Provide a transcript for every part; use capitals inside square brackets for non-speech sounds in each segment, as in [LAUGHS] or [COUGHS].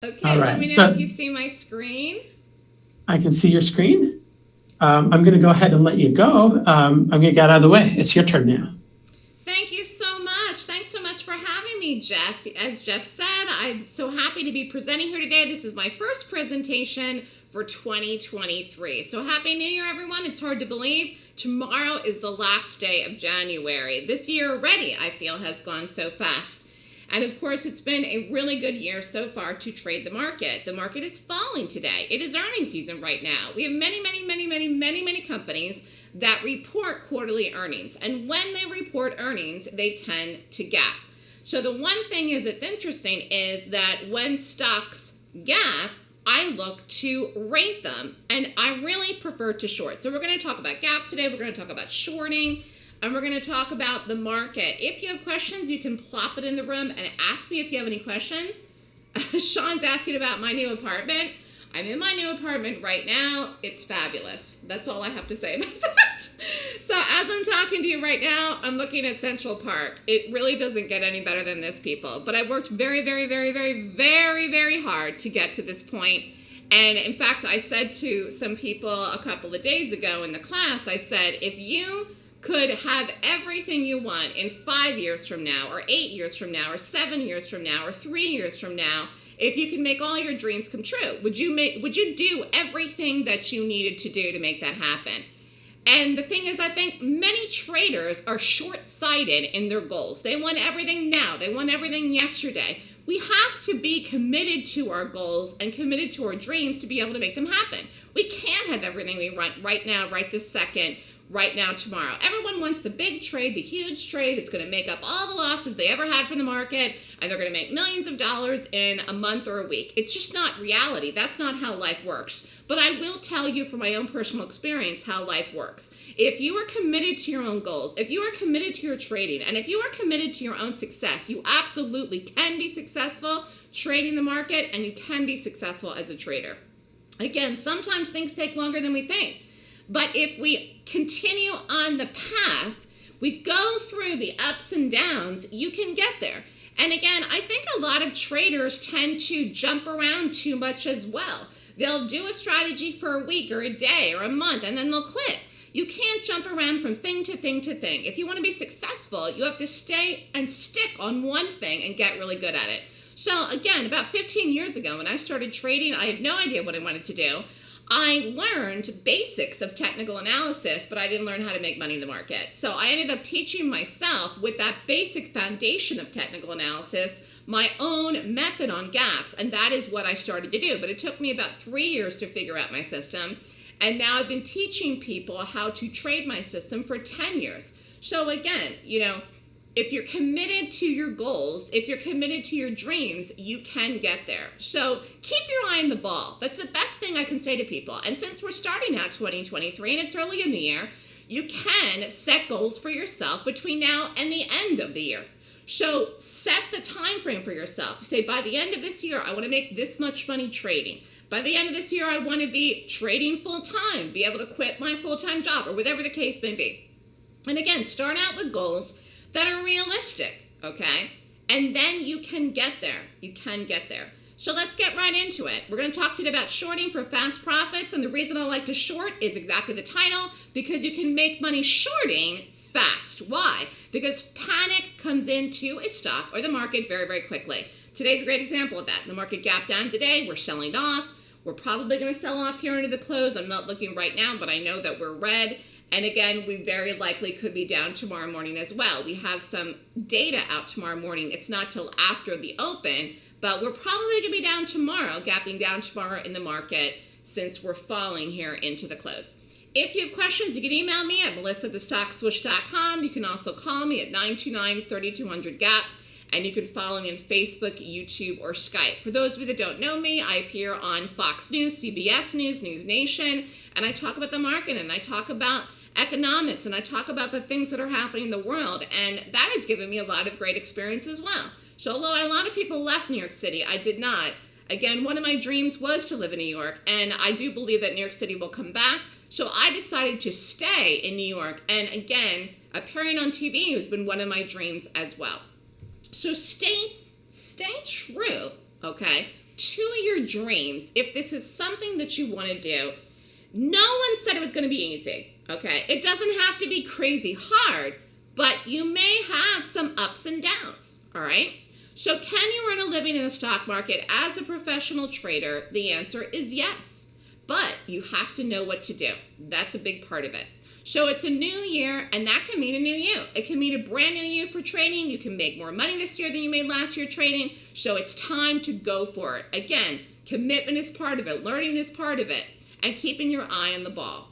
Okay, All let me know So- if you see my screen. I can see your screen. Um, I'm going to go ahead and let you go. Um, I'm going to get out of the way. It's your turn now. Thank you so much. Thanks so much for having me, Jeff. As Jeff said, I'm so happy to be presenting here today. This is my first presentation for 2023. So happy New Year, everyone. It's hard to believe. Tomorrow is the last day of January. This year already, I feel, has gone so fast. And of course, it's been a really good year so far to trade the market. The market is falling today. It is earnings season right now. We have many, many, many, many, many, many companies that report quarterly earnings. And when they report earnings, they tend to gap. So the one thing is it's interesting is that when stocks gap, I look to rate them and I really prefer to short. So we're going to talk about gaps today. We're going to talk about shorting and we're going to talk about the market. If you have questions, you can plop it in the room and ask me if you have any questions. [LAUGHS] Sean's asking about my new apartment. I'm in my new apartment right now. It's fabulous. That's all I have to say [LAUGHS] about that. So as I'm talking to you right now, I'm looking at Central Park. It really doesn't get any better than this, people. But I worked very, very, very, very, very, very hard to get to this point. And in fact, I said to some people a couple of days ago in the class, I said, if you could have everything you want in five years from now, or eight years from now, or seven years from now, or three years from now, if you could make all your dreams come true, would you make would you do everything that you needed to do to make that happen? And the thing is, I think many traders are short-sighted in their goals. They want everything now. They want everything yesterday. We have to be committed to our goals and committed to our dreams to be able to make them happen. We can't have everything we want right now, right this second, right now, tomorrow. Everyone wants the big trade, the huge trade that's going to make up all the losses they ever had from the market, and they're going to make millions of dollars in a month or a week. It's just not reality. That's not how life works. But I will tell you from my own personal experience how life works. If you are committed to your own goals, if you are committed to your trading, and if you are committed to your own success, you absolutely can be successful trading the market and you can be successful as a trader. Again, sometimes things take longer than we think. But if we continue on the path, we go through the ups and downs, you can get there. And again, I think a lot of traders tend to jump around too much as well. They'll do a strategy for a week or a day or a month and then they'll quit. You can't jump around from thing to thing to thing. If you want to be successful, you have to stay and stick on one thing and get really good at it. So again, about 15 years ago when I started trading, I had no idea what I wanted to do. I learned basics of technical analysis, but I didn't learn how to make money in the market. So I ended up teaching myself with that basic foundation of technical analysis my own method on gaps, and that is what I started to do. But it took me about three years to figure out my system, and now I've been teaching people how to trade my system for 10 years. So again, you know, if you're committed to your goals, if you're committed to your dreams, you can get there. So keep your eye on the ball. That's the best thing I can say to people. And since we're starting out 2023 and it's early in the year, you can set goals for yourself between now and the end of the year. So set the time frame for yourself. Say by the end of this year, I want to make this much money trading. By the end of this year, I want to be trading full time, be able to quit my full time job, or whatever the case may be. And again, start out with goals that are realistic, okay? And then you can get there. You can get there. So let's get right into it. We're going to talk to you about shorting for fast profits. And the reason I like to short is exactly the title because you can make money shorting fast. Why? Because panic comes into a stock or the market very, very quickly. Today's a great example of that. The market gap down today. We're selling off. We're probably going to sell off here into the close. I'm not looking right now, but I know that we're red. And again, we very likely could be down tomorrow morning as well. We have some data out tomorrow morning. It's not till after the open, but we're probably going to be down tomorrow, gapping down tomorrow in the market since we're falling here into the close. If you have questions, you can email me at melissa@thestockswoosh.com. You can also call me at 929-3200-GAP, and you can follow me on Facebook, YouTube, or Skype. For those of you that don't know me, I appear on Fox News, CBS News, News Nation, and I talk about the market, and I talk about economics and I talk about the things that are happening in the world and that has given me a lot of great experience as well. So although a lot of people left New York City, I did not. Again, one of my dreams was to live in New York and I do believe that New York City will come back. So I decided to stay in New York and again, appearing on TV has been one of my dreams as well. So stay stay true, okay? to your dreams if this is something that you want to do. No one said it was going to be easy, okay? It doesn't have to be crazy hard, but you may have some ups and downs, all right? So, can you earn a living in the stock market as a professional trader? The answer is yes, but you have to know what to do. That's a big part of it. So it's a new year, and that can mean a new you. It can mean a brand new you for trading. You can make more money this year than you made last year trading. So it's time to go for it. Again, commitment is part of it, learning is part of it, and keeping your eye on the ball.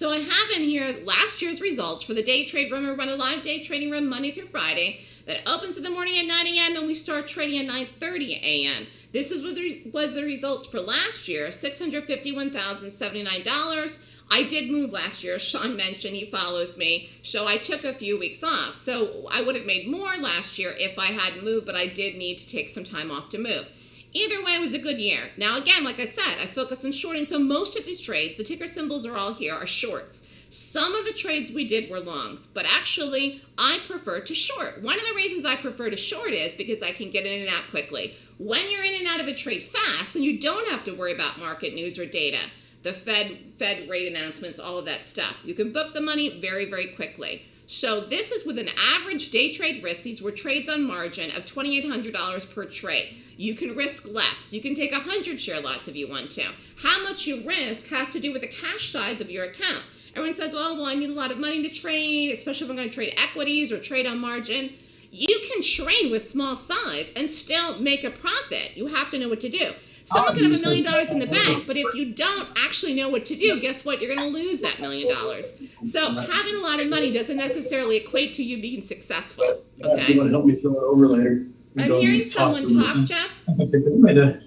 So I have in here last year's results for the day trade room. We run a live day trading room Monday through Friday that opens in the morning at 9 a.m. and we start trading at 9:30 a.m. This is what was the results for last year: $651,079. I did move last year. Sean mentioned he follows me. So I took a few weeks off. So I would have made more last year if I hadn't moved, but I did need to take some time off to move. Either way, it was a good year. Now, again, like I said, I focus on shorting. So most of these trades, the ticker symbols are all here, are shorts. Some of the trades we did were longs, but actually, I prefer to short. One of the reasons I prefer to short is because I can get in and out quickly. When you're in and out of a trade fast, then you don't have to worry about market news or data the Fed Fed rate announcements, all of that stuff. You can book the money very, very quickly. So this is with an average day trade risk. These were trades on margin of $2,800 per trade. You can risk less. You can take 100 share lots if you want to. How much you risk has to do with the cash size of your account. Everyone says, well, well, I need a lot of money to trade, especially if I'm going to trade equities or trade on margin. You can trade with small size and still make a profit. You have to know what to do. Someone could have a million dollars in the bank, but if you don't actually know what to do, guess what? You're going to lose that million dollars. So having a lot of money doesn't necessarily equate to you being successful. Okay. You want to help me fill it over later? I'm hearing someone talk, Jeff. That's a good way to,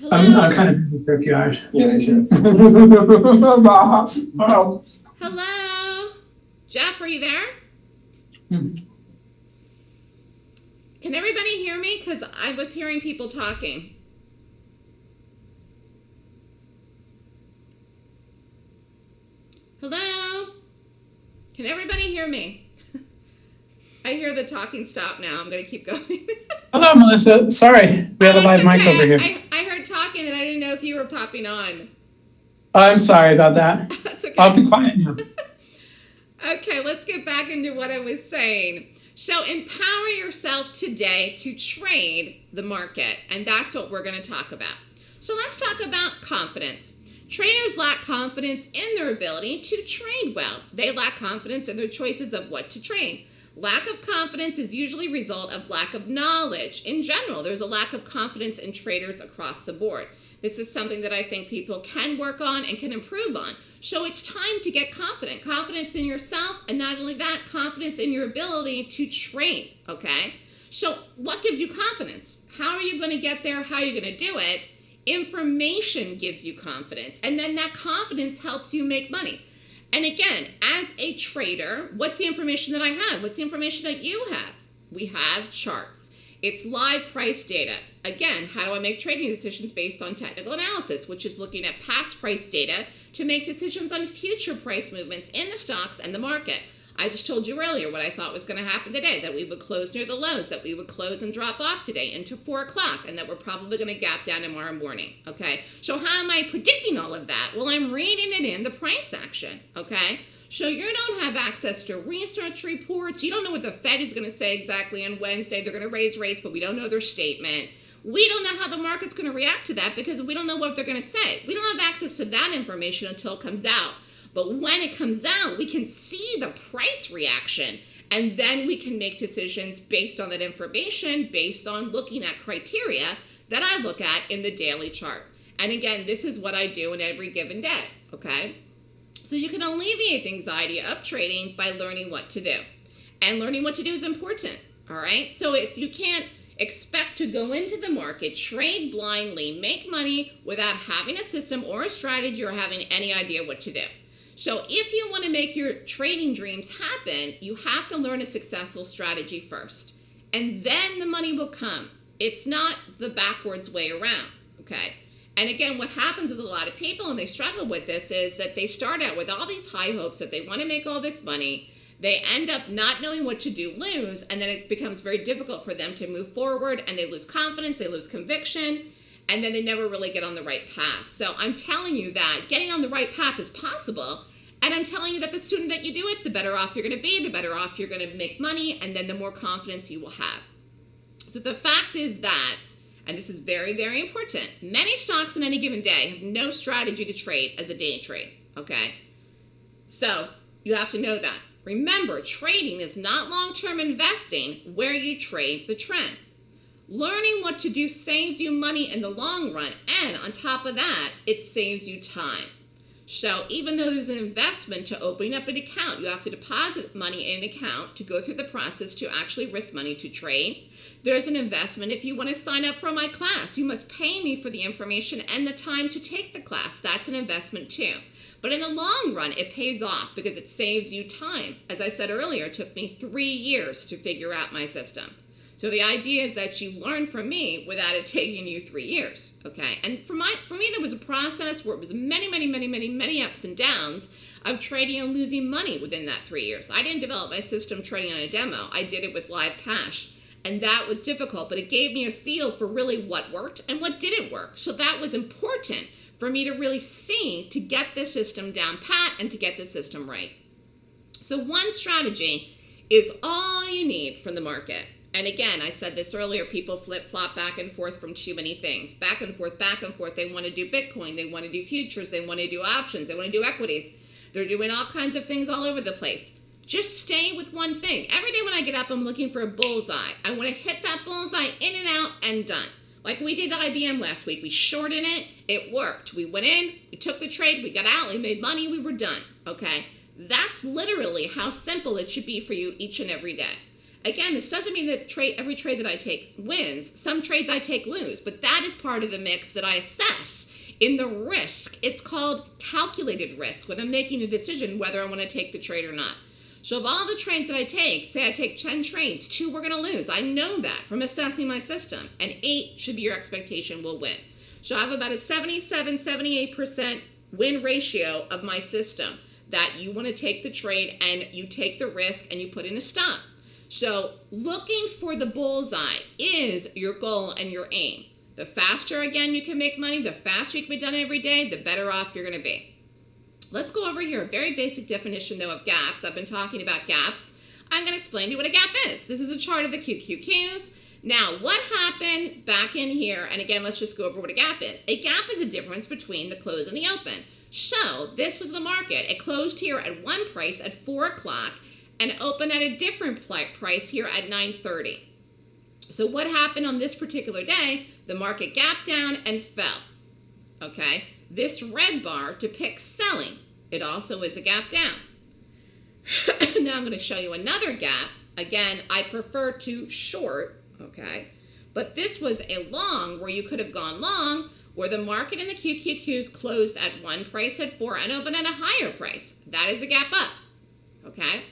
Hello. I'm, I'm kind of busy for a few hours. Yeah, I see. [LAUGHS] Hello, Jeff. Are you there? Hmm. Can everybody hear me? Because I was hearing people talking. Hello? Can everybody hear me? [LAUGHS] I hear the talking stop now. I'm going to keep going. [LAUGHS] Hello, Melissa. Sorry, we have a Oh, live it's mic over here. I, I heard talking and I didn't know if you were popping on. I'm sorry about that. [LAUGHS] That's okay. I'll be quiet now. Okay, let's get back into what I was saying. So, empower yourself today to trade the market, and that's what we're going to talk about. So, let's talk about confidence. Traders lack confidence in their ability to trade well. They lack confidence in their choices of what to trade. Lack of confidence is usually a result of lack of knowledge. In general, there's a lack of confidence in traders across the board. This is something that I think people can work on and can improve on. So it's time to get confident. Confidence in yourself, and not only that, confidence in your ability to trade, okay? So what gives you confidence? How are you going to get there? How are you going to do it? Information gives you confidence, and then that confidence helps you make money. And again, as a trader, what's the information that I have? What's the information that you have? We have charts. It's live price data. Again, how do I make trading decisions based on technical analysis, which is looking at past price data to make decisions on future price movements in the stocks and the market? I just told you earlier what I thought was going to happen today that we would close near the lows, that we would close and drop off today into four o'clock, and that we're probably going to gap down tomorrow morning. Okay, so how am I predicting all of that? Well, I'm reading it in the price action. Okay, so you don't have access to research reports. You don't know what the Fed is going to say exactly on Wednesday. They're going to raise rates, but we don't know their statement. We don't know how the market's going to react to that because we don't know what they're going to say. We don't have access to that information until it comes out. But when it comes out, we can see the price reaction and then we can make decisions based on that information, based on looking at criteria that I look at in the daily chart. And again, this is what I do in every given day, okay? So you can alleviate the anxiety of trading by learning what to do. And learning what to do is important, all right? So it's you can't expect to go into the market, trade blindly, make money without having a system or a strategy or having any idea what to do. So if you want to make your trading dreams happen, you have to learn a successful strategy first. And then the money will come. It's not the backwards way around, okay? And again, what happens with a lot of people, and they struggle with this, is that they start out with all these high hopes that they want to make all this money. They end up not knowing what to do, lose, and then it becomes very difficult for them to move forward, and they lose confidence, they lose conviction, and then they never really get on the right path. So I'm telling you that getting on the right path is possible. And I'm telling you that the sooner that you do it, the better off you're going to be, the better off you're going to make money, and then the more confidence you will have. So the fact is that, and this is very, very important, many stocks in any given day have no strategy to trade as a day trade, okay? So you have to know that. Remember, trading is not long-term investing where you trade the trend. Learning what to do saves you money in the long run, and on top of that, it saves you time. So even though there's an investment to opening up an account, you have to deposit money in an account to go through the process to actually risk money to trade. There's an investment if you want to sign up for my class. You must pay me for the information and the time to take the class. That's an investment too. But in the long run, it pays off because it saves you time. As I said earlier, it took me three years to figure out my system. So the idea is that you learn from me without it taking you three years, okay? And for my for me, there was a process where it was many, many, many, many, many ups and downs of trading and losing money within that three years. I didn't develop my system trading on a demo. I did it with live cash. And that was difficult, but it gave me a feel for really what worked and what didn't work. So that was important for me to really see to get the system down pat and to get the system right. So one strategy is all you need from the market. And again, I said this earlier, people flip flop back and forth from too many things. Back and forth, back and forth. They want to do Bitcoin, they want to do futures, they want to do options, they want to do equities. They're doing all kinds of things all over the place. Just stay with one thing. Every day when I get up, I'm looking for a bullseye. I want to hit that bullseye in and out and done. Like we did IBM last week. We shorted it. It worked. We went in, we took the trade, we got out, we made money, we were done. Okay? That's literally how simple it should be for you each and every day. Again, this doesn't mean that trade every trade that I take wins. Some trades I take lose, but that is part of the mix that I assess in the risk. It's called calculated risk when I'm making a decision whether I want to take the trade or not. So of all the trades that I take, say I take 10 trades, two we're going to lose. I know that from assessing my system, and eight should be your expectation will win. So I have about a 77, 78% win ratio of my system that you want to take the trade and you take the risk and you put in a stop. So looking for the bullseye is your goal and your aim. The faster, again, you can make money, the faster you can be done every day, the better off you're going to be. Let's go over here. A very basic definition, though, of gaps. I've been talking about gaps. I'm going to explain to you what a gap is. This is a chart of the QQQs. Now, what happened back in here, and again, let's just go over what a gap is. A gap is a difference between the close and the open. So, this was the market. It closed here at one price at 4 o'clock, and open at a different price here at 9.30. So what happened on this particular day? The market gapped down and fell. Okay, this red bar depicts selling. It also is a gap down. [LAUGHS] now I'm going to show you another gap. Again, I prefer to short, okay? But this was a long where you could have gone long where the market and the QQQs closed at one price at four and open at a higher price. That is a gap up, okay?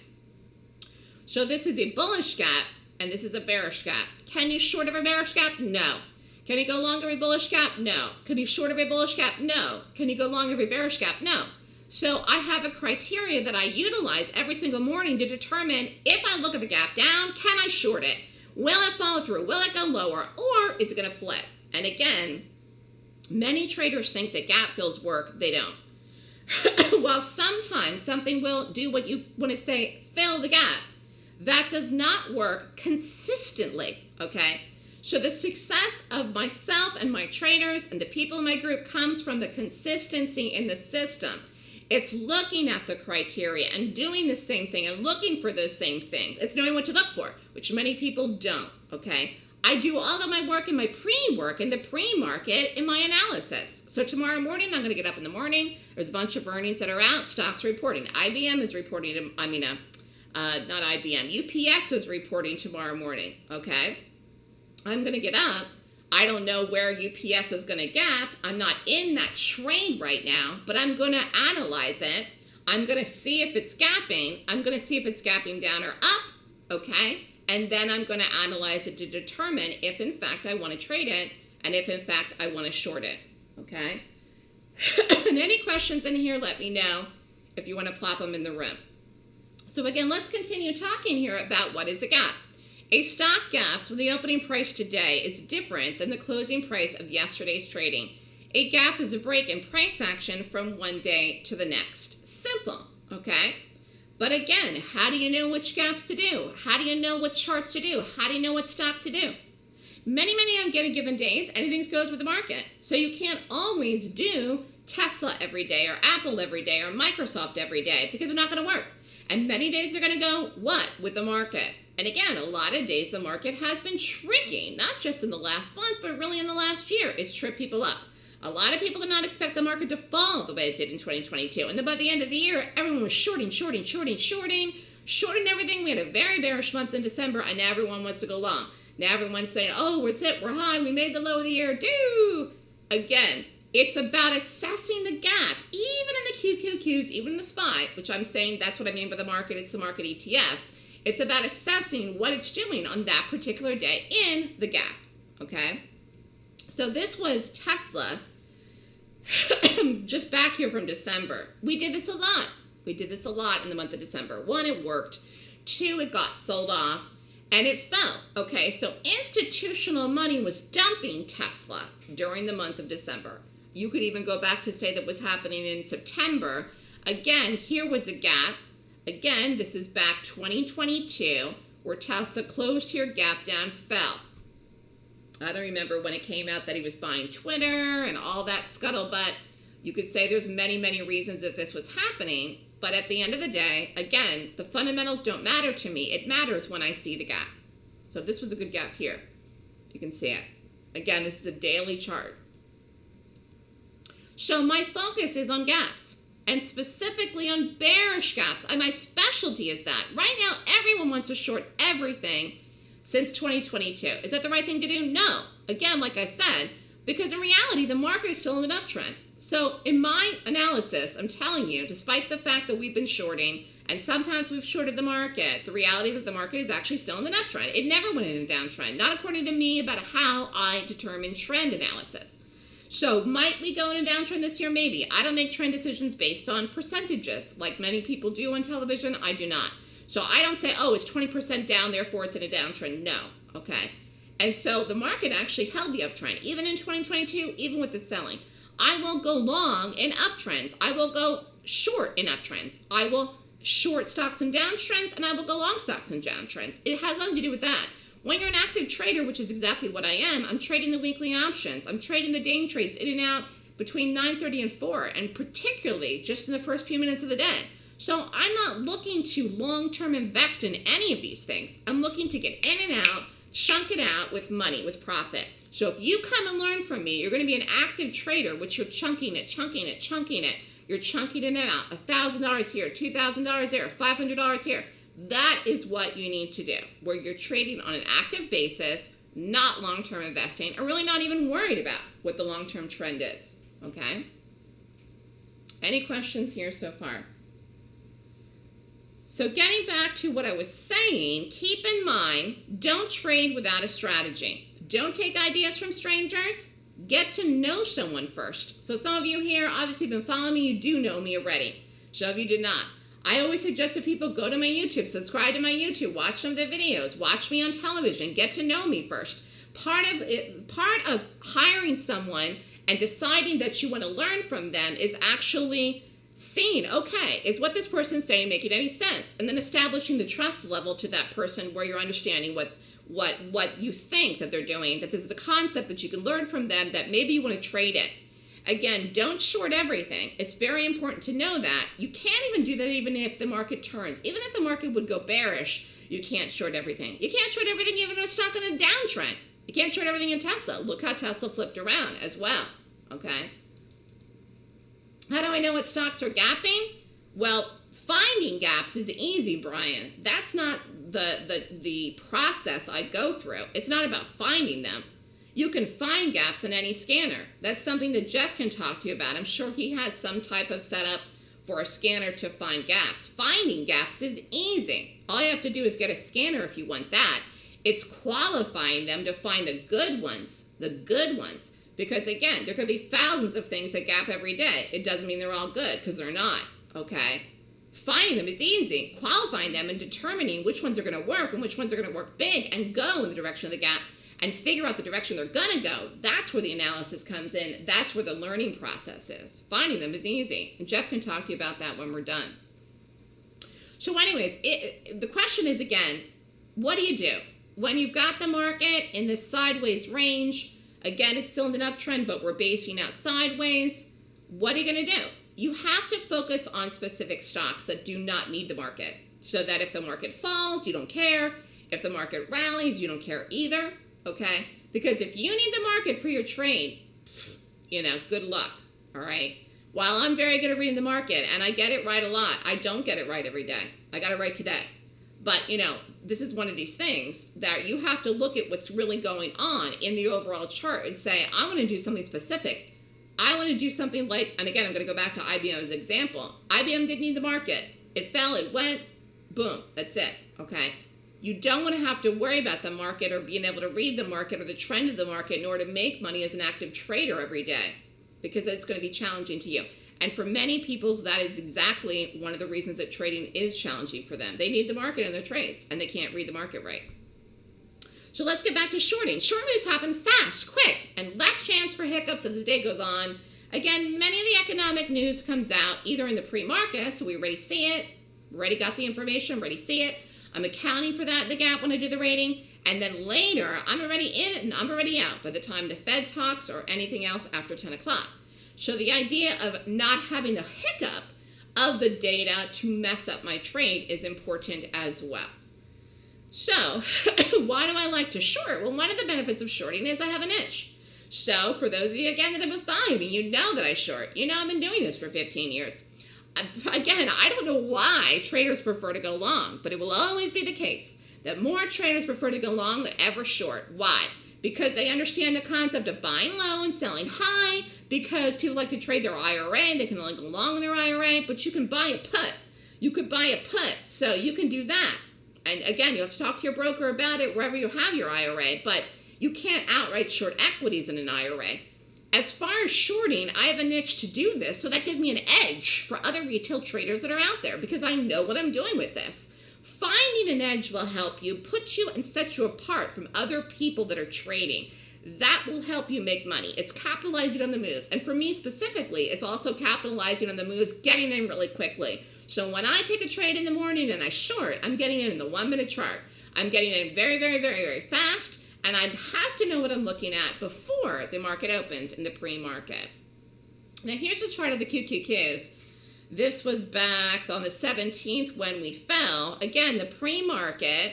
So this is a bullish gap, and this is a bearish gap. Can you short of a bearish gap? No. Can you go long of a bullish gap? No. Can you short of a bullish gap? No. Can you go long of a bearish gap? No. So I have a criteria that I utilize every single morning to determine if I look at the gap down, can I short it? Will it follow through? Will it go lower? Or is it going to flip? And again, many traders think that gap fills work. They don't. [COUGHS] While sometimes something will do what you want to say, fill the gap, that does not work consistently, okay? So the success of myself and my trainers and the people in my group comes from the consistency in the system. It's looking at the criteria and doing the same thing and looking for those same things. It's knowing what to look for, which many people don't, okay? I do all of my work in my pre-work in the pre-market in my analysis. So tomorrow morning, I'm going to get up in the morning. There's a bunch of earnings that are out. Stocks reporting. IBM is reporting, I mean, uh, uh, not IBM, UPS is reporting tomorrow morning, okay? I'm going to get up. I don't know where UPS is going to gap. I'm not in that trade right now, but I'm going to analyze it. I'm going to see if it's gapping. I'm going to see if it's gapping down or up, okay? And then I'm going to analyze it to determine if, in fact, I want to trade it and if, in fact, I want to short it, okay? [COUGHS] and any questions in here, let me know if you want to plop them in the room. So again, let's continue talking here about what is a gap. A stock gaps when the opening price today is different than the closing price of yesterday's trading. A gap is a break in price action from one day to the next. Simple, okay? But again, how do you know which gaps to do? How do you know what charts to do? How do you know what stop to do? Many, many on any given days, anything goes with the market. So you can't always do Tesla every day or Apple every day or Microsoft every day because they're not going to work. And many days they're going to go what with the market? And again, a lot of days the market has been shrinking, not just in the last month, but really in the last year. It's tripped people up. A lot of people did not expect the market to fall the way it did in 2022. And then by the end of the year, everyone was shorting, shorting, shorting, shorting, shorting everything. We had a very bearish month in December, and now everyone wants to go long. Now everyone's saying, oh, we're it, we're high, we made the low of the year. Do again, it's about assessing the gap, even in the QQQs, even the SPY, which I'm saying that's what I mean by the market, it's the market ETFs. It's about assessing what it's doing on that particular day in the gap, okay? So this was Tesla [COUGHS] just back here from December. We did this a lot. We did this a lot in the month of December. One, it worked. Two, it got sold off and it fell. Okay, so institutional money was dumping Tesla during the month of December. You could even go back to say that was happening in September. Again, here was a gap. Again, this is back 2022 where Tesla closed here, gap down, fell. I don't remember when it came out that he was buying Twitter and all that scuttlebutt. You could say there's many, many reasons that this was happening, but at the end of the day, again, the fundamentals don't matter to me. It matters when I see the gap. So this was a good gap here. You can see it. Again, this is a daily chart. So my focus is on gaps and specifically on bearish gaps. And my specialty is that. Right now, everyone wants to short everything since 2022. Is that the right thing to do? No. Again, like I said, because in reality, the market is still in an uptrend. So in my analysis, I'm telling you, despite the fact that we've been shorting and sometimes we've shorted the market, the reality is that the market is actually still in an uptrend. It never went in a downtrend, not according to me about how I determine trend analysis. So might we go in a downtrend this year? Maybe. I don't make trend decisions based on percentages like many people do on television. I do not. So I don't say, oh, it's 20% down, therefore it's in a downtrend. No, okay? And so the market actually held the uptrend, even in 2022, even with the selling. I will go long in uptrends. I will go short in uptrends. I will short stocks in downtrends, and I will go long stocks in downtrends. It has nothing to do with that. When you're an active trader, which is exactly what I am, I'm trading the weekly options. I'm trading the day trades in and out between 9.30 and 4, and particularly just in the first few minutes of the day. So I'm not looking to long-term invest in any of these things. I'm looking to get in and out, chunk it out with money, with profit. So if you come and learn from me, you're going to be an active trader, which you're chunking it, chunking it, chunking it. You're chunking it out. $1,000 here, $2,000 there, $500 here. That is what you need to do, where you're trading on an active basis, not long-term investing, or really not even worried about what the long-term trend is, okay? Any questions here so far? So getting back to what I was saying, keep in mind, don't trade without a strategy. Don't take ideas from strangers. Get to know someone first. So some of you here obviously have been following me. You do know me already. Some of you did not. I always suggest that people go to my YouTube, subscribe to my YouTube, watch some of the videos, watch me on television, get to know me first. Part of it, part of hiring someone and deciding that you want to learn from them is actually seeing, okay, is what this person's saying making any sense? And then establishing the trust level to that person where you're understanding what what what you think that they're doing, that this is a concept that you can learn from them that maybe you want to trade it. Again, don't short everything. It's very important to know that. You can't even do that even if the market turns. Even if the market would go bearish, you can't short everything. You can't short everything even if it's not in a downtrend. You can't short everything in Tesla. Look how Tesla flipped around as well, okay? How do I know what stocks are gapping? Well, finding gaps is easy, Brian. That's not the, the, the process I go through. It's not about finding them. You can find gaps in any scanner. That's something that Jeff can talk to you about. I'm sure he has some type of setup for a scanner to find gaps. Finding gaps is easy. All you have to do is get a scanner if you want that. It's qualifying them to find the good ones, the good ones. Because again, there could be thousands of things that gap every day. It doesn't mean they're all good because they're not, okay? Finding them is easy. Qualifying them and determining which ones are going to work and which ones are going to work big and go in the direction of the gap and figure out the direction they're going to go. That's where the analysis comes in. That's where the learning process is. Finding them is easy. And Jeff can talk to you about that when we're done. So, anyways, it, the question is again, what do you do? When you've got the market in this sideways range, again, it's still in an uptrend, but we're basing out sideways. What are you going to do? You have to focus on specific stocks that do not need the market so that if the market falls, you don't care. If the market rallies, you don't care either. Okay? Because if you need the market for your trade, you know, good luck. All right? While I'm very good at reading the market and I get it right a lot, I don't get it right every day. I got it right today. But, you know, this is one of these things that you have to look at what's really going on in the overall chart and say, I want to do something specific. I want to do something like, and again, I'm going to go back to IBM as example. IBM didn't need the market. It fell, it went, boom, that's it, okay? You don't want to have to worry about the market or being able to read the market or the trend of the market in order to make money as an active trader every day because it's going to be challenging to you. And for many people, that is exactly one of the reasons that trading is challenging for them. They need the market in their trades, and they can't read the market right. So let's get back to shorting. Short moves happen fast, quick, and less chance for hiccups as the day goes on. Again, many of the economic news comes out either in the pre-market, so we already see it, already got the information, already see it. I'm accounting for that the gap when I do the rating. And then later, I'm already in and I'm already out by the time the Fed talks or anything else after 10 o'clock. So the idea of not having the hiccup of the data to mess up my trade is important as well. So [LAUGHS] why do I like to short? Well, one of the benefits of shorting is I have an itch. So for those of you, again, that have been following me, you know that I short. You know I've been doing this for 15 years. Again, I don't know why traders prefer to go long, but it will always be the case that more traders prefer to go long than ever short. Why? Because they understand the concept of buying low and selling high, because people like to trade their IRA, they can only go long in their IRA, but you can buy a put. You could buy a put, so you can do that. And again, you have to talk to your broker about it wherever you have your IRA, but you can't outright short equities in an IRA. As far as shorting, I have a niche to do this, so that gives me an edge for other retail traders that are out there because I know what I'm doing with this. Finding an edge will help you, put you and set you apart from other people that are trading that will help you make money. It's capitalizing on the moves. And for me specifically, it's also capitalizing on the moves, getting in really quickly. So when I take a trade in the morning and I short, I'm getting it in the one minute chart. I'm getting in very, very, very, very fast. And I have to know what I'm looking at before the market opens in the pre-market. Now here's the chart of the QQQs. This was back on the 17th when we fell. Again, the pre-market,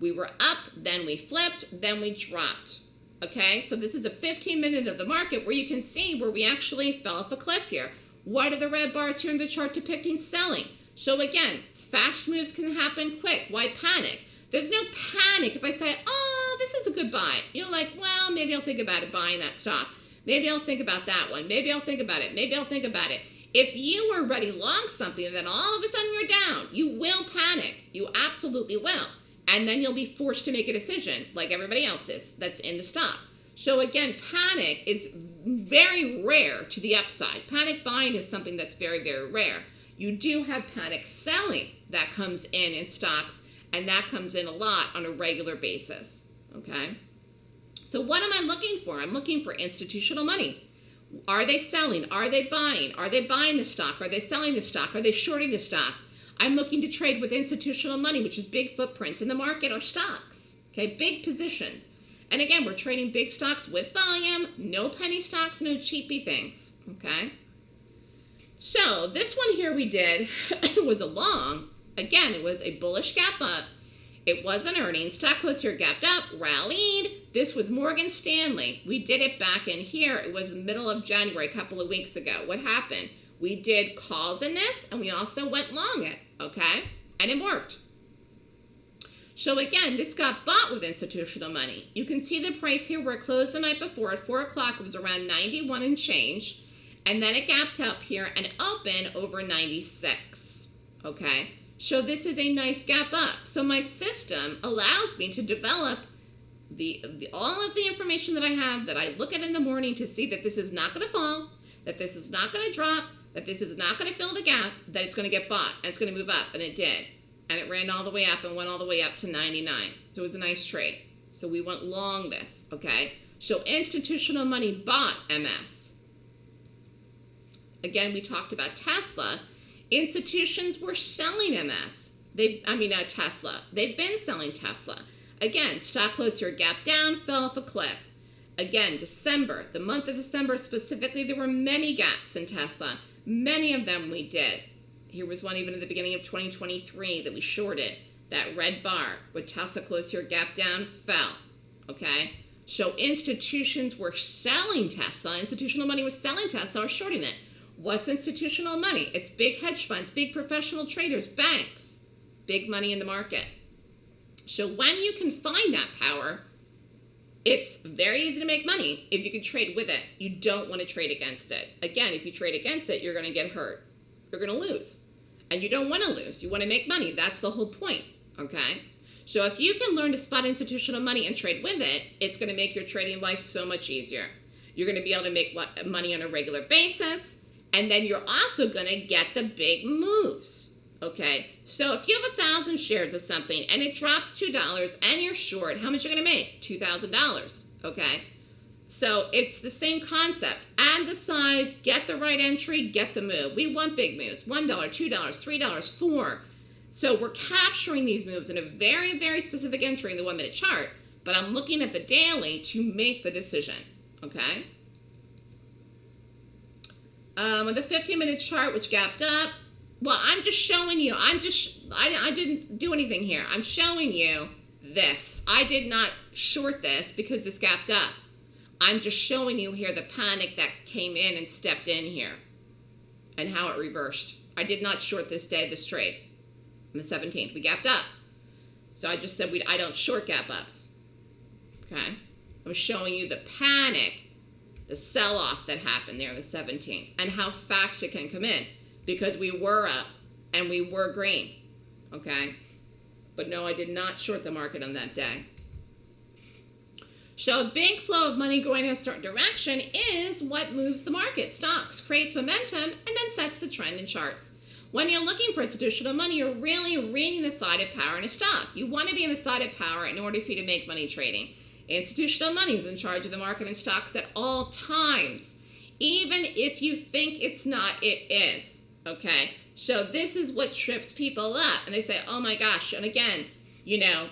we were up, then we flipped, then we dropped. Okay, so this is a 15 minute of the market where you can see where we actually fell off a cliff here. What are the red bars here in the chart depicting selling? So again, fast moves can happen quick. Why panic? There's no panic if I say, oh, this is a good buy. You're like, well, maybe I'll think about it buying that stock. Maybe I'll think about that one. Maybe I'll think about it. Maybe I'll think about it. If you were ready long something and then all of a sudden you're down, you will panic. You absolutely will and then you'll be forced to make a decision like everybody else is that's in the stock. So again, panic is very rare to the upside. Panic buying is something that's very, very rare. You do have panic selling that comes in in stocks, and that comes in a lot on a regular basis, okay? So what am I looking for? I'm looking for institutional money. Are they selling? Are they buying? Are they buying the stock? Are they selling the stock? Are they shorting the stock? I'm looking to trade with institutional money, which is big footprints in the market or stocks. Okay, big positions. And again, we're trading big stocks with volume, no penny stocks, no cheapy things. Okay. So this one here we did [LAUGHS] was a long. Again, it was a bullish gap up. It was an earnings. Stock was here gapped up, rallied. This was Morgan Stanley. We did it back in here. It was the middle of January, a couple of weeks ago. What happened? We did calls in this and we also went long it, okay? And it worked. So again, this got bought with institutional money. You can see the price here where it closed the night before at 4 o'clock. It was around 91 and change. And then it gapped up here and opened over 96. Okay? So this is a nice gap up. So my system allows me to develop the, the all of the information that I have that I look at in the morning to see that this is not going to fall, that this is not going to drop, that this is not going to fill the gap, that it's going to get bought, and it's going to move up, and it did. And it ran all the way up and went all the way up to 99. So it was a nice trade. So we went long this, okay? So institutional money bought MS. Again, we talked about Tesla. Institutions were selling MS. They, I mean, uh, Tesla. They've been selling Tesla. Again, stock closed here, gap down, fell off a cliff. Again, December, the month of December specifically, there were many gaps in Tesla. Many of them we did. Here was one even at the beginning of 2023 that we shorted. That red bar with Tesla closed here, gap down, fell. Okay? So institutions were selling Tesla. Institutional money was selling Tesla or shorting it. What's institutional money? It's big hedge funds, big professional traders, banks, big money in the market. So when you can find that power, it's very easy to make money if you can trade with it. You don't want to trade against it. Again, if you trade against it, you're going to get hurt. You're going to lose. And you don't want to lose. You want to make money. That's the whole point. Okay? So if you can learn to spot institutional money and trade with it, it's going to make your trading life so much easier. You're going to be able to make money on a regular basis. And then you're also going to get the big moves. Okay, so if you have a thousand shares of something and it drops two dollars and you're short, how much are you gonna make? Two thousand dollars. Okay, so it's the same concept. Add the size, get the right entry, get the move. We want big moves: one dollar, two dollars, three dollars, four. So we're capturing these moves in a very, very specific entry in the one-minute chart. But I'm looking at the daily to make the decision. Okay. Um, on the 15-minute chart, which gapped up, well, I'm just showing you. I'm just, I, I didn't do anything here. I'm showing you this. I did not short this because this gapped up. I'm just showing you here the panic that came in and stepped in here and how it reversed. I did not short this day, this trade. On the 17th, we gapped up. So I just said we, I don't short gap ups. Okay? I'm showing you the panic, the sell-off that happened there on the 17th and how fast it can come in because we were up and we were green, okay? But no, I did not short the market on that day. So a big flow of money going in a certain direction is what moves the market. Stocks creates momentum and then sets the trend in charts. When you're looking for institutional money, you're really reading the side of power in a stock. You want to be on the side of power in order for you to make money trading. Institutional money is in charge of the market and stocks at all times. Even if you think it's not, it is. Okay, so this is what trips people up. And they say, oh my gosh, and again, you know,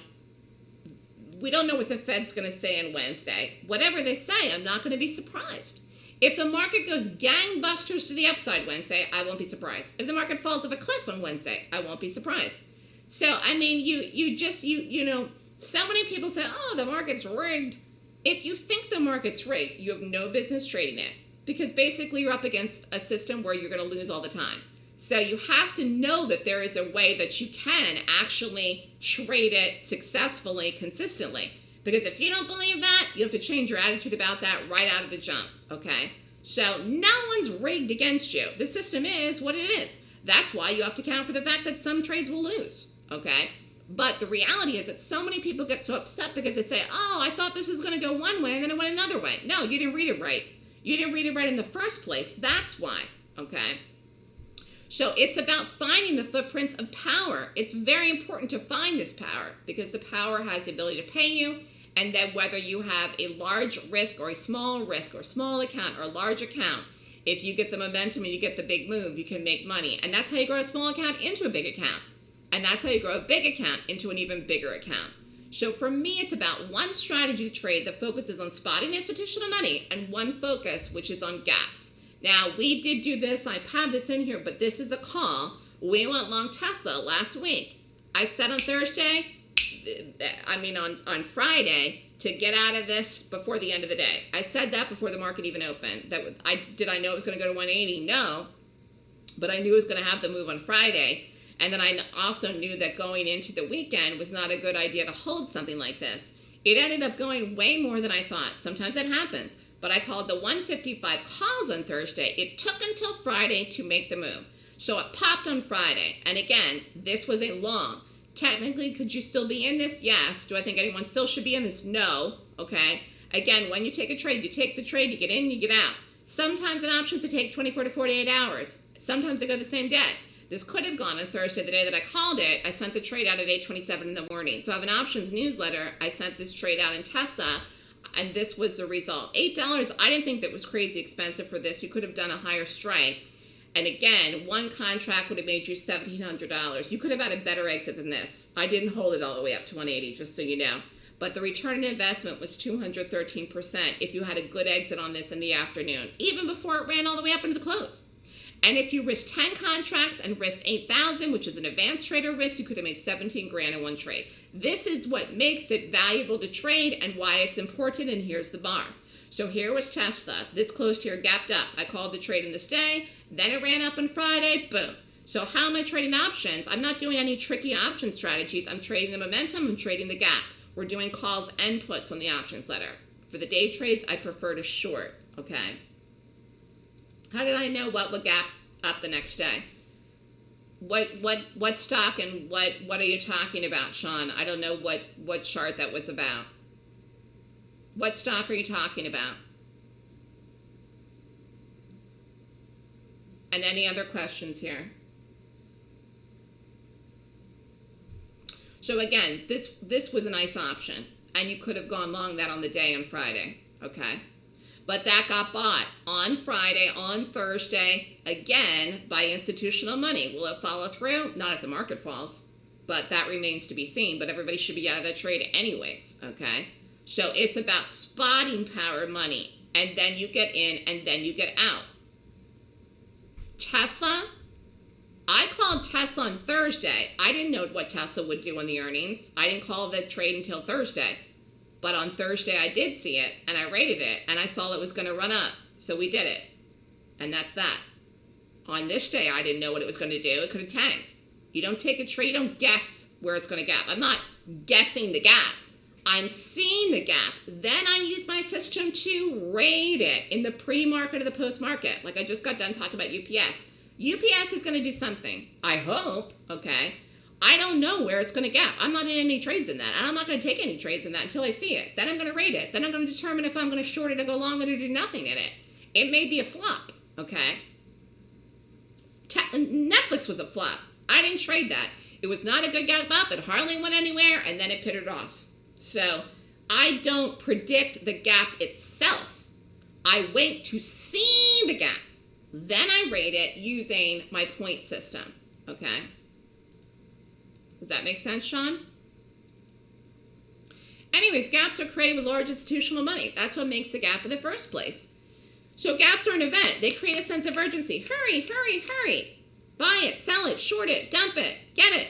we don't know what the Fed's going to say on Wednesday. Whatever they say, I'm not going to be surprised. If the market goes gangbusters to the upside Wednesday, I won't be surprised. If the market falls off a cliff on Wednesday, I won't be surprised. So, I mean, you you just you you know, so many people say, "Oh, the market's rigged." If you think the market's rigged, you have no business trading it because basically you're up against a system where you're going to lose all the time. So you have to know that there is a way that you can actually trade it successfully, consistently. Because if you don't believe that, you have to change your attitude about that right out of the jump, okay? So no one's rigged against you. The system is what it is. That's why you have to count for the fact that some trades will lose, okay? But the reality is that so many people get so upset because they say, oh, I thought this was going to go one way and then it went another way. No, you didn't read it right. You didn't read it right in the first place. That's why, okay? So it's about finding the footprints of power. It's very important to find this power because the power has the ability to pay you and then whether you have a large risk or a small risk or small account or a large account, if you get the momentum and you get the big move, you can make money. And that's how you grow a small account into a big account. And that's how you grow a big account into an even bigger account. So for me, it's about one strategy trade that focuses on spotting institutional money and one focus, which is on gaps. Now, we did do this. I have this in here, but this is a call. We went long Tesla last week. I said on Thursday, I mean on, on Friday, to get out of this before the end of the day. I said that before the market even opened. That I Did I know it was going to go to 180? No. But I knew it was going to have the move on Friday. And then I also knew that going into the weekend was not a good idea to hold something like this. It ended up going way more than I thought. Sometimes it happens. But I called the 155 calls on Thursday. It took until Friday to make the move. So it popped on Friday. And again, this was a long. Technically, could you still be in this? Yes. Do I think anyone still should be in this? No. Okay. Again, when you take a trade, you take the trade, you get in, you get out. Sometimes an option is to take 24 to 48 hours. Sometimes they go the same day. This could have gone on Thursday, the day that I called it. I sent the trade out at 8:27 in the morning. So I have an options newsletter. I sent this trade out in Tesla, and this was the result. Eight dollars. I didn't think that was crazy expensive for this. You could have done a higher strike. And again, one contract would have made you $1,700. You could have had a better exit than this. I didn't hold it all the way up to 180, just so you know. But the return on investment was 213% if you had a good exit on this in the afternoon, even before it ran all the way up into the close. And if you risked 10 contracts and risked 8,000, which is an advanced trader risk, you could have made 17 grand in one trade. This is what makes it valuable to trade and why it's important, and here's the bar. So here was Tesla. This closed here, gapped up. I called the trade in this day, then it ran up on Friday, boom. So how am I trading options? I'm not doing any tricky option strategies. I'm trading the momentum, I'm trading the gap. We're doing calls and puts on the options letter. For the day trades, I prefer to short, okay? How did I know what would gap up the next day? What what what stock and what what are you talking about, Sean? I don't know what what chart that was about. What stock are you talking about? And any other questions here? So again, this this was a nice option, and you could have gone long that on the day on Friday, okay? But that got bought on Friday, on Thursday, again by institutional money. Will it follow through? Not if the market falls, but that remains to be seen. But everybody should be out of that trade anyways, okay? So it's about spotting power money, and then you get in and then you get out. Tesla, I called Tesla on Thursday. I didn't know what Tesla would do on the earnings. I didn't call the trade until Thursday. But on Thursday, I did see it and I rated it and I saw it was going to run up. So we did it. And that's that. On this day, I didn't know what it was going to do. It could have tanked. You don't take a trade, you don't guess where it's going to gap. I'm not guessing the gap. I'm seeing the gap. Then I use my system to rate it in the pre-market or the post-market. Like I just got done talking about UPS. UPS is going to do something. I hope, okay? I don't know where it's going to gap. I'm not in any trades in that. And I'm not going to take any trades in that until I see it. Then I'm going to rate it. Then I'm going to determine if I'm going to short it or go long it or do nothing in it. It may be a flop, okay? Te Netflix was a flop. I didn't trade that. It was not a good gap up. It hardly went anywhere, and then it pittered off. So I don't predict the gap itself. I wait to see the gap. Then I rate it using my point system, okay? Does that make sense, Sean? Anyways, gaps are created with large institutional money. That's what makes the gap in the first place. So gaps are an event. They create a sense of urgency. Hurry, hurry, hurry. Buy it, sell it, short it, dump it, get it.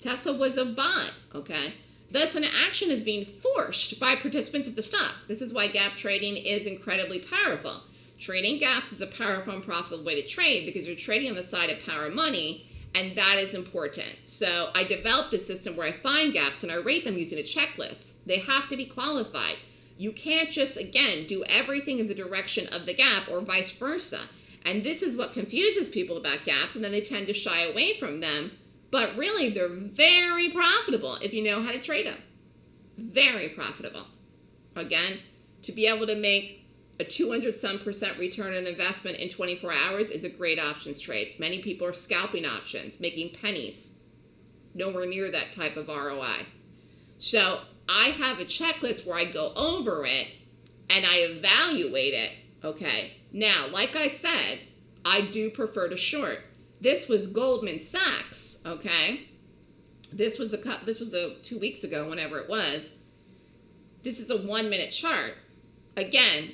Tesla was a bot, okay? Thus, an action is being forced by participants of the stock. This is why gap trading is incredibly powerful. Trading gaps is a powerful and profitable way to trade because you're trading on the side of power money and that is important. So I developed a system where I find gaps and I rate them using a checklist. They have to be qualified. You can't just, again, do everything in the direction of the gap or vice versa. And this is what confuses people about gaps, and then they tend to shy away from them. But really, they're very profitable if you know how to trade them. Very profitable. Again, to be able to make a 200 some percent return on investment in 24 hours is a great options trade. Many people are scalping options, making pennies. Nowhere near that type of ROI. So I have a checklist where I go over it and I evaluate it. Okay. Now, like I said, I do prefer to short. This was Goldman Sachs. Okay. This was a this was a two weeks ago, whenever it was. This is a one minute chart. Again,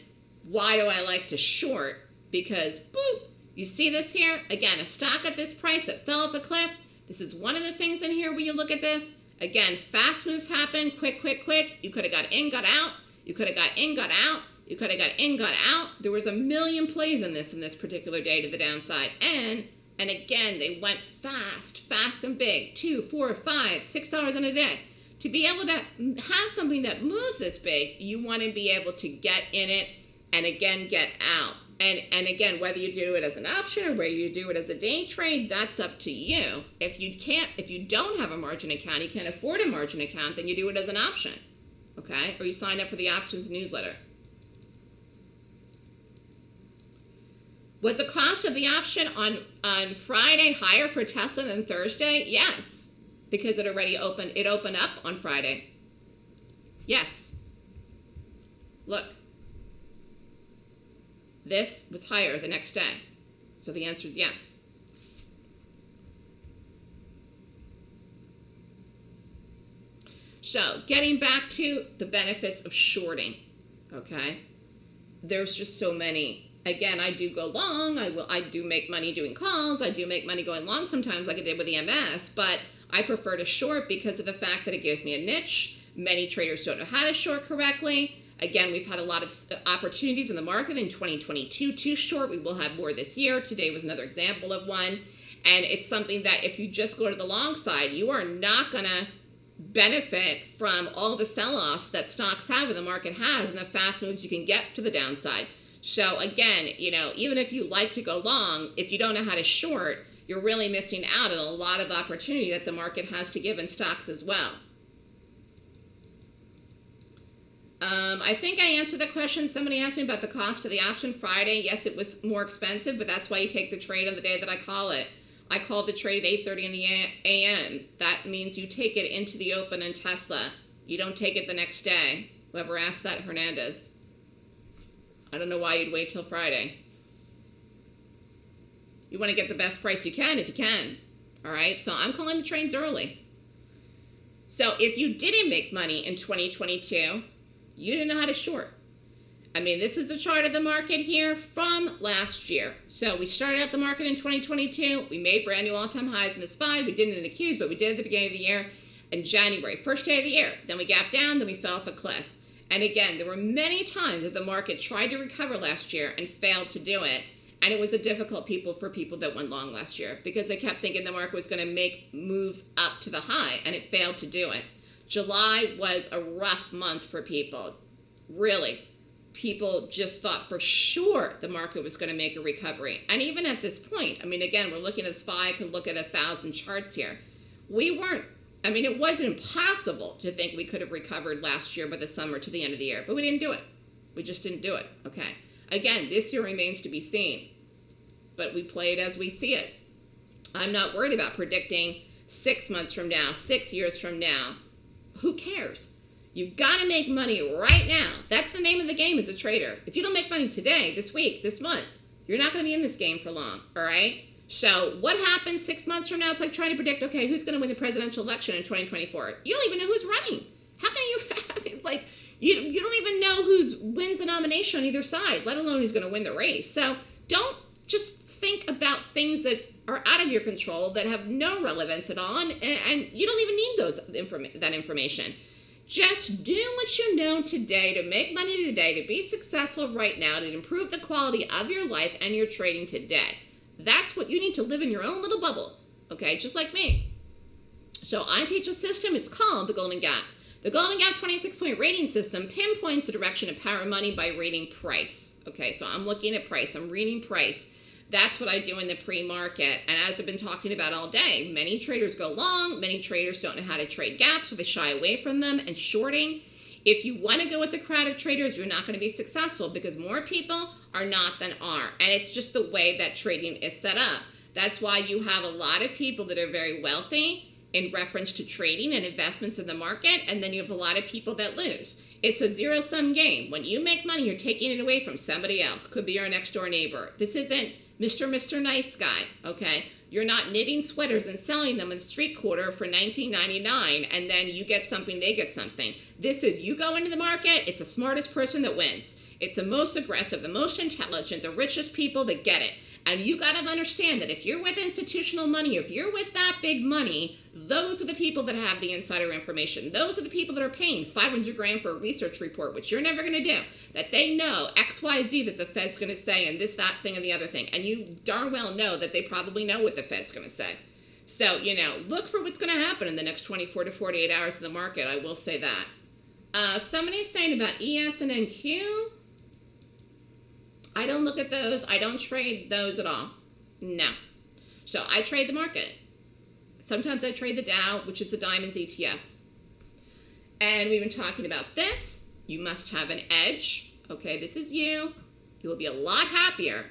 why do I like to short? Because, boop, you see this here? Again, a stock at this price that fell off a cliff. This is one of the things in here when you look at this. Again, fast moves happen, quick, quick, quick. You could have got in, got out. You could have got in, got out. You could have got in, got out. There was a million plays in this in this particular day to the downside. And, and again, they went fast, fast and big. Two, four, five, six dollars in a day. To be able to have something that moves this big, you want to be able to get in it and again get out. And, and again, whether you do it as an option or whether you do it as a day trade, that's up to you. If you can't, if you don't have a margin account, you can't afford a margin account, then you do it as an option, okay? Or you sign up for the options newsletter. Was the cost of the option on on Friday higher for Tesla than Thursday? Yes, because it already opened. It opened up on Friday. Yes. Look. This was higher the next day. So the answer is yes. So, getting back to the benefits of shorting, okay? There's just so many. Again, I do go long. I will. I do make money doing calls. I do make money going long sometimes, like I did with EMS. But I prefer to short because of the fact that it gives me a niche. Many traders don't know how to short correctly. Again, we've had a lot of uh, opportunities in the market in 2022 to short. We will have more this year. Today was another example of one. And it's something that if you just go to the long side, you are not going to benefit from all the sell-offs that stocks have and the market has and the fast moves you can get to the downside. So again, you know, even if you like to go long, if you don't know how to short, you're really missing out on a lot of opportunity that the market has to give in stocks as well. Um, I think I answered the question. Somebody asked me about the cost of the option Friday. Yes, it was more expensive, but that's why you take the trade on the day that I call it. I called the trade at 8.30 in the a.m. That means you take it into the open in Tesla. You don't take it the next day. Whoever asked that, Hernandez. I don't know why you'd wait till Friday. You want to get the best price you can if you can. All right, so I'm calling the trades early. So if you didn't make money in 2022, you didn't know how to short. I mean, this is a chart of the market here from last year. So we started out the market in 2022. We made brand new all-time highs in the SPY. We didn't in the Qs, but we did at the beginning of the year in January, first day of the year. Then we gapped down, then we fell off a cliff. And again, there were many times that the market tried to recover last year and failed to do it. And it was a difficult people for people that went long last year because they kept thinking the market was going to make moves up to the high and it failed to do it. July was a rough month for people. Really, people just thought for sure the market was going to make a recovery. And even at this point, I mean, again, we're looking at SPY, could look at a thousand charts here. We weren't, I mean, it wasn't impossible to think we could have recovered last year by the summer to the end of the year, but we didn't do it. We just didn't do it, okay? Again, this year remains to be seen, but we play it as we see it. I'm not worried about predicting six months from now, six years from now. Who cares? You've got to make money right now. That's the name of the game as a trader. If you don't make money today, this week, this month, you're not going to be in this game for long, all right? So what happens six months from now? It's like trying to predict, okay, who's going to win the presidential election in 2024? You don't even know who's running. How can you [LAUGHS] it's like, you, you don't even know who wins the nomination on either side, let alone who's going to win the race. So don't just think about things that are out of your control that have no relevance at all, and, and you don't even need those inform- that information. Just do what you know today to make money today, to be successful right now, to improve the quality of your life and your trading today. That's what you need to live in your own little bubble, okay? Just like me. So I teach a system, it's called the Golden Gap. The Golden Gap 26 point rating system pinpoints the direction of power money by rating price. Okay, so I'm looking at price, I'm reading price. That's what I do in the pre-market. And as I've been talking about all day, many traders go long, many traders don't know how to trade gaps so they shy away from them and shorting. If you want to go with the crowd of traders, you're not going to be successful because more people are not than are. And it's just the way that trading is set up. That's why you have a lot of people that are very wealthy in reference to trading and investments in the market, and then you have a lot of people that lose. It's a zero sum game. When you make money, you're taking it away from somebody else. Could be your next door neighbor. This isn't Mr. Mr. Nice Guy, okay? You're not knitting sweaters and selling them in street quarter for $19.99 and then you get something, they get something. This is you go into the market, it's the smartest person that wins. It's the most aggressive, the most intelligent, the richest people that get it. And you got to understand that if you're with institutional money, if you're with that big money, those are the people that have the insider information. Those are the people that are paying 500 grand for a research report, which you're never going to do. That they know X, Y, Z that the Fed's going to say, and this, that thing, and the other thing. And you darn well know that they probably know what the Fed's going to say. So, you know, look for what's going to happen in the next 24 to 48 hours in the market. I will say that. Uh, somebody's saying about ES and NQ. I don't look at those. I don't trade those at all. No. So I trade the market. Sometimes I trade the Dow, which is the Diamonds ETF. And we've been talking about this. You must have an edge. Okay, this is you. You will be a lot happier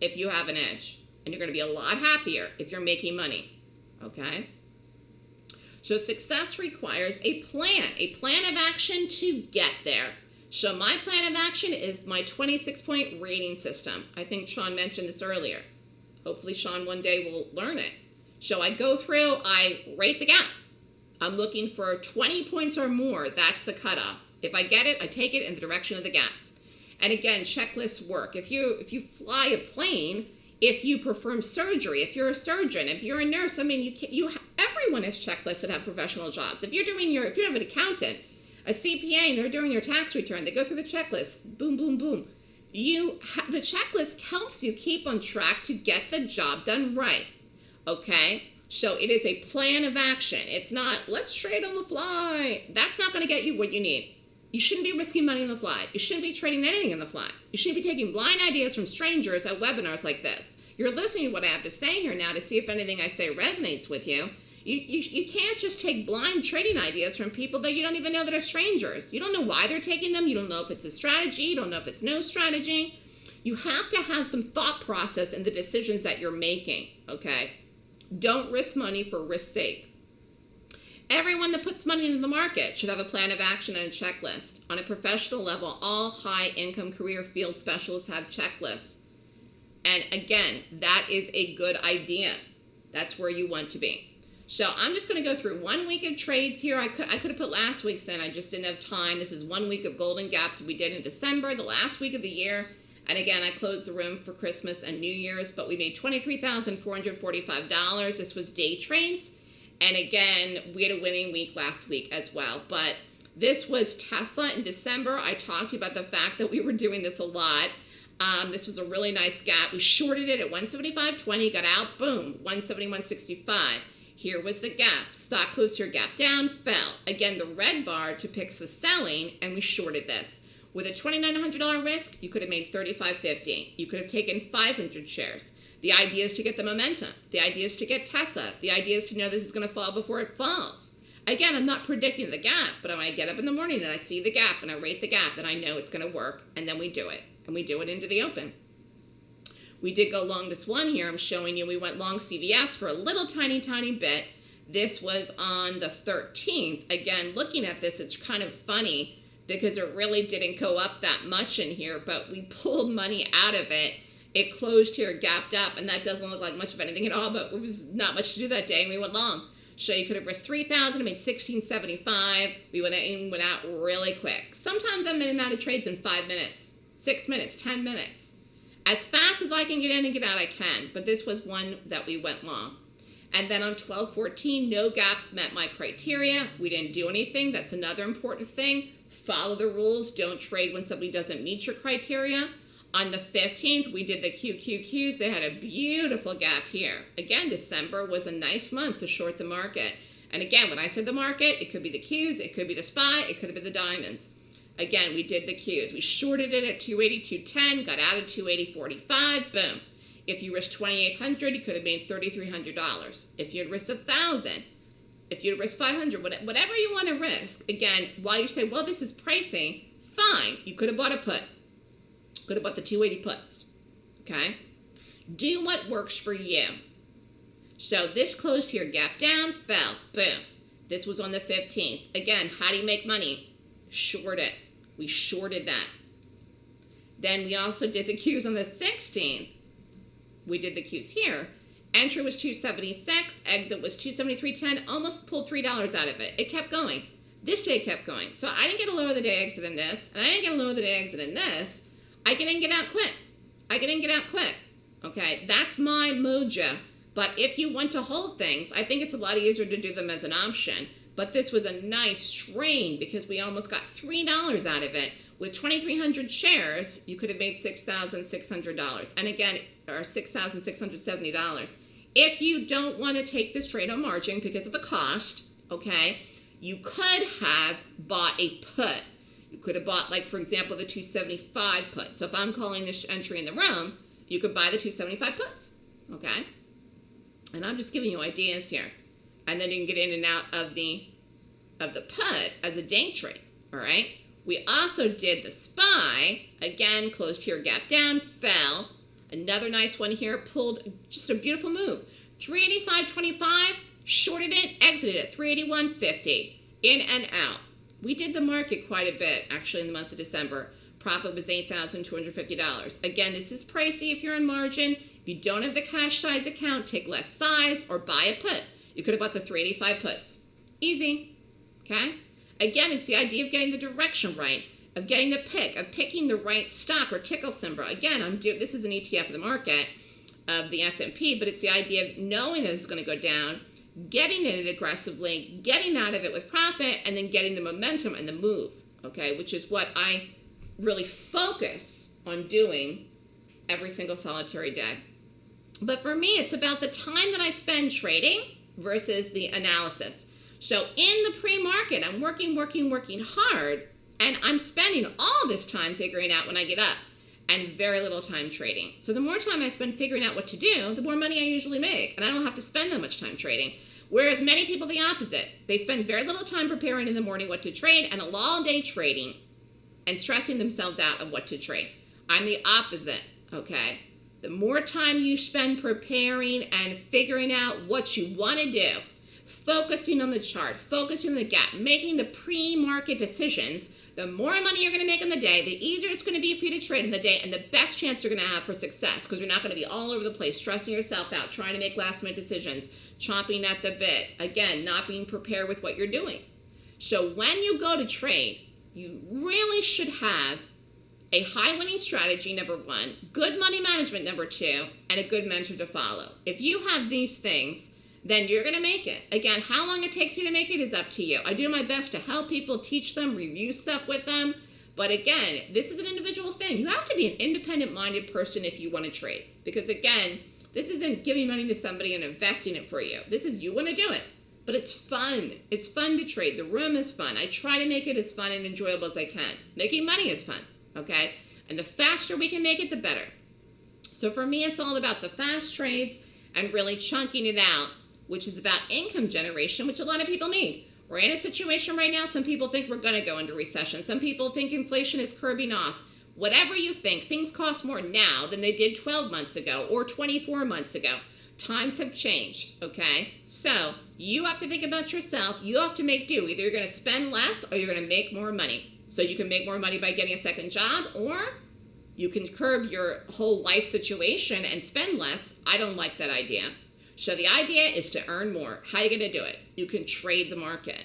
if you have an edge. And you're going to be a lot happier if you're making money. Okay? So success requires a plan, a plan of action to get there. So my plan of action is my 26 point rating system. I think Sean mentioned this earlier. Hopefully Sean one day will learn it. So I go through, I rate the gap. I'm looking for 20 points or more. That's the cutoff. If I get it, I take it in the direction of the gap. And again, checklists work. If you if you fly a plane, if you perform surgery, if you're a surgeon, if you're a nurse, I mean, you can, you everyone has checklists that have professional jobs. If you're doing your if you have an accountant, a CPA, and they're doing your tax return, they go through the checklist. Boom, boom, boom. You the checklist helps you keep on track to get the job done right. Okay. So it is a plan of action. It's not, let's trade on the fly. That's not going to get you what you need. You shouldn't be risking money on the fly. You shouldn't be trading anything on the fly. You shouldn't be taking blind ideas from strangers at webinars like this. You're listening to what I have to say here now to see if anything I say resonates with you. You, you, you can't just take blind trading ideas from people that you don't even know that are strangers. You don't know why they're taking them. You don't know if it's a strategy. You don't know if it's no strategy. You have to have some thought process in the decisions that you're making, okay? Don't risk money for risk's sake. Everyone that puts money into the market should have a plan of action and a checklist. On a professional level, all high income career field specialists have checklists. And again, that is a good idea. That's where you want to be. So I'm just going to go through one week of trades here. I could, I could have put last week's in. I just didn't have time. This is one week of golden gaps we did in December, the last week of the year. And again, I closed the room for Christmas and New Year's, but we made $23,445. This was day trades. And again, we had a winning week last week as well. But this was Tesla in December. I talked to you about the fact that we were doing this a lot. Um, this was a really nice gap. We shorted it at 175.20, got out, boom, 171.65. Here was the gap. Stock closed here, gap down, fell. Again, the red bar depicts the selling, and we shorted this. With a $2,900 risk, you could have made $35.50. You could have taken 500 shares. The idea is to get the momentum. The idea is to get Tessa. The idea is to know this is going to fall before it falls. Again, I'm not predicting the gap, but when I get up in the morning and I see the gap and I rate the gap, then I know it's going to work, and then we do it. And we do it into the open. We did go long this one here. I'm showing you we went long CVS for a little tiny, tiny bit. This was on the 13th. Again, looking at this, it's kind of funny because it really didn't go up that much in here, but we [LAUGHS] pulled money out of it. It closed here, gapped up, and that doesn't look like much of anything at all, but it was not much to do that day, and we went long. So you could have risked 3000 and made 1675 We went in, went out really quick. Sometimes I'm in and out of trades in five minutes, six minutes, 10 minutes. As fast as I can get in and get out, I can, but this was one that we went long. And then on 1214, no gaps met my criteria. We didn't do anything. That's another important thing follow the rules, don't trade when somebody doesn't meet your criteria. On the 15th, we did the QQQs. They had a beautiful gap here. Again, December was a nice month to short the market. And again, when I said the market, it could be the Qs, it could be the SPY, it could have been the diamonds. Again, we did the Qs. We shorted it at 280, got out at 280.45, boom. If you risked 2,800, you could have made $3,300. If you had risked 1,000, if you risk 500, whatever you want to risk, again, while you say, well, this is pricing, fine. You could have bought a put. Could have bought the 280 puts. Okay? Do what works for you. So this closed here, gap down, fell, boom. This was on the 15th. Again, how do you make money? Short it. We shorted that. Then we also did the Qs on the 16th. We did the Qs here. Entry was 276, exit was 273.10, almost pulled $3 out of it. It kept going. This day kept going. So I didn't get a lower the day exit in this, and I didn't get a lower the day exit in this. I get in get out quick. I get in get out quick. Okay, that's my mojo. But if you want to hold things, I think it's a lot easier to do them as an option. But this was a nice train because we almost got $3 out of it. With 2,300 shares, you could have made $6,600. And again, or $6,670. If you don't want to take this trade on margin because of the cost, okay, you could have bought a put. You could have bought, like, for example, the 275 put. So if I'm calling this entry in the room, you could buy the 275 puts, okay? And I'm just giving you ideas here. And then you can get in and out of the of the put as a day trade, all right? We also did the SPY, again, closed here, gap down, fell, Another nice one here, pulled just a beautiful move. 385.25, shorted it, exited at 381.50, in and out. We did the market quite a bit actually in the month of December. Profit was $8,250. Again, this is pricey if you're in margin. If you don't have the cash size account, take less size or buy a put. You could have bought the 385 puts. Easy. Okay? Again, it's the idea of getting the direction right, of getting the pick, of picking the right stock or ticker symbol. Again, I'm do this is an ETF of the market of the S&P, but it's the idea of knowing that it's going to go down, getting in it aggressively, getting out of it with profit, and then getting the momentum and the move. Okay, which is what I really focus on doing every single solitary day. But for me, it's about the time that I spend trading versus the analysis. So in the pre-market, I'm working, working, working hard, and I'm spending all this time figuring out when I get up and very little time trading. So the more time I spend figuring out what to do, the more money I usually make, and I don't have to spend that much time trading. Whereas many people the opposite. They spend very little time preparing in the morning what to trade and a long day trading and stressing themselves out of what to trade. I'm the opposite, okay? The more time you spend preparing and figuring out what you want to do, focusing on the chart, focusing on the gap, making the pre-market decisions, the more money you're going to make in the day, the easier it's going to be for you to trade in the day, and the best chance you're going to have for success because you're not going to be all over the place, stressing yourself out, trying to make last minute decisions, chomping at the bit. Again, not being prepared with what you're doing. So when you go to trade, you really should have a high winning strategy, number one, good money management, number two, and a good mentor to follow. If you have these things, then you're going to make it. Again, how long it takes you to make it is up to you. I do my best to help people, teach them, review stuff with them. But again, this is an individual thing. You have to be an independent minded person if you want to trade. Because again, this isn't giving money to somebody and investing it for you. This is you want to do it. But it's fun. It's fun to trade. The room is fun. I try to make it as fun and enjoyable as I can. Making money is fun okay? And the faster we can make it, the better. So for me, it's all about the fast trades and really chunking it out, which is about income generation, which a lot of people need. We're in a situation right now, some people think we're going to go into recession. Some people think inflation is curbing off. Whatever you think, things cost more now than they did 12 months ago or 24 months ago. Times have changed, okay? So you have to think about yourself. You have to make do. Either you're going to spend less or you're going to make more money. So you can make more money by getting a second job, or you can curb your whole life situation and spend less. I don't like that idea. So the idea is to earn more. How are you going to do it? You can trade the market.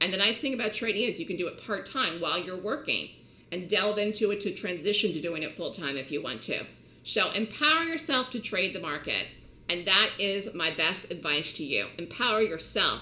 And the nice thing about trading is you can do it part-time while you're working and delve into it to transition to doing it full-time if you want to. So empower yourself to trade the market. And that is my best advice to you. Empower yourself.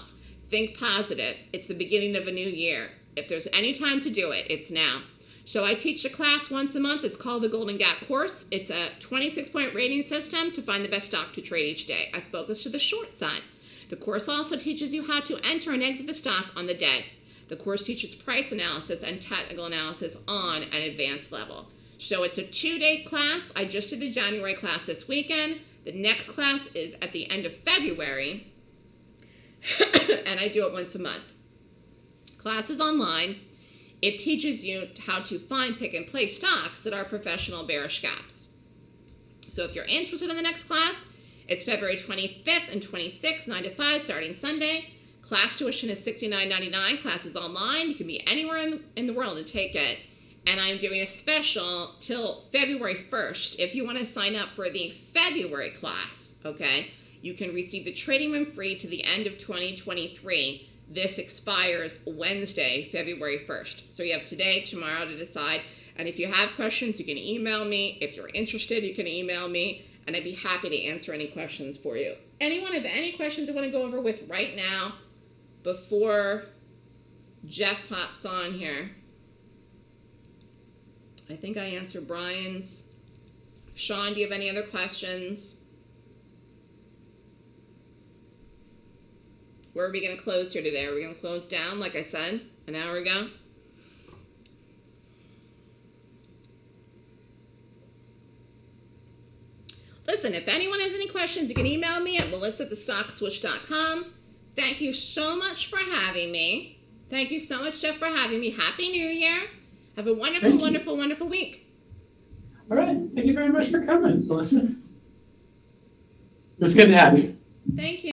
Think positive. It's the beginning of a new year. If there's any time to do it, it's now. So I teach a class once a month. It's called the Golden Gap Course. It's a 26-point rating system to find the best stock to trade each day. I focus to the short side. The course also teaches you how to enter and exit the stock on the day. The course teaches price analysis and technical analysis on an advanced level. So it's a two-day class. I just did the January class this weekend. The next class is at the end of February, [COUGHS] and I do it once a month class is online. It teaches you how to find, pick, and place stocks that are professional bearish gaps. So if you're interested in the next class, it's February 25th and 26th, 9 to 5, starting Sunday. Class tuition is $69.99. Class is online. You can be anywhere in the, in the world and take it. And I'm doing a special till February 1st. If you want to sign up for the February class, okay, you can receive the trading room free to the end of 2023 this expires Wednesday, February 1st. So you have today, tomorrow to decide. And if you have questions, you can email me. If you're interested, you can email me, and I'd be happy to answer any questions for you. Anyone have any questions you want to go over with right now before Jeff pops on here? I think I answered Brian's. Sean, do you have any other questions? Where are we going to close here today? Are we going to close down, like I said, an hour ago? Listen, if anyone has any questions, you can email me at melissa at thestockswoosh.com. Thank you so much for having me. Thank you so much, Jeff, for having me. Happy New Year. Have a wonderful, wonderful, wonderful week. All right. Thank you very much for coming, Melissa. It's good to have you. Thank you.